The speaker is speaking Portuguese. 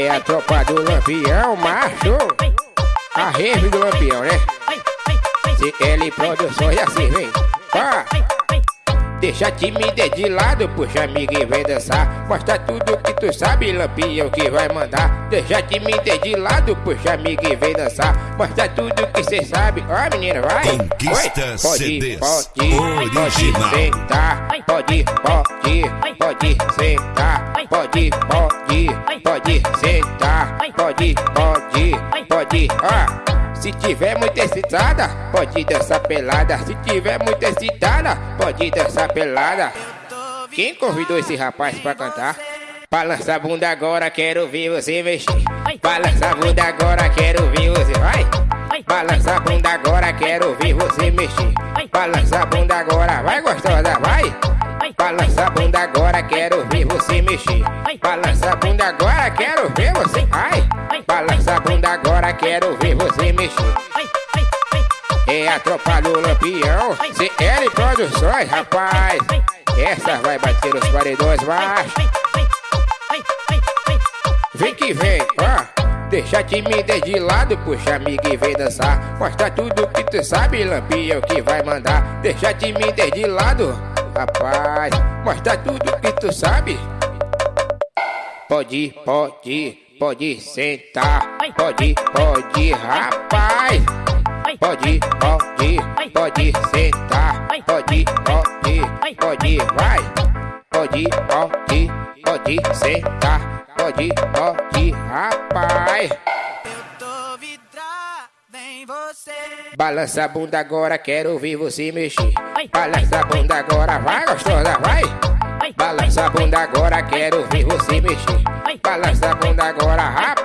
É a tropa do Lampião, macho. A rave do Lampião, né? CL Produções assim, vem. Ó. Deixa timidez de lado, puxa amiga e vem dançar Mostra tudo que tu sabe, lampião que vai mandar Deixa timidez de lado, puxa amiga e vem dançar Mostra tudo que cê sabe, ó menina, vai Conquista Oi. Pode, CDs pode, original. pode sentar Pode, pode, pode sentar Pode, pode, pode sentar Pode, pode, pode, ó se tiver muito excitada, pode dançar pelada. Se tiver muito excitada, pode dançar pelada. Quem convidou esse rapaz pra cantar? Balança a bunda agora, quero ver você mexer. Balança a bunda agora, quero ver você. Vai! Balança a bunda agora, quero ver você mexer. Balança a bunda agora, vai gostosa, vai! Balança a bunda agora, quero ver você mexer. Balança a bunda agora, quero ver você. Ai! Balança a bunda agora, quero ver você mexer. É a tropa do Lampião, CL Produções, rapaz. Essa vai bater os paredões baixos. Vem que vem, ó. Deixa a timidez de lado, puxa amiga e vem dançar. Mostra tudo que tu sabe, Lampião que vai mandar. Deixa a timidez de lado, rapaz. Mostra tudo que tu sabe. Pode, pode, pode sentar. Pode, pode, rapaz. Pode, pode, pode sentar. Pode, pode, pode, vai. Pode, pode, pode sentar. Pode, pode, rapaz. Em você. Balança a bunda agora, quero ver você mexer. Balança a bunda agora, vai gostosa, vai. Balança a bunda agora, quero ver você mexer. Balança a bunda agora, rapaz.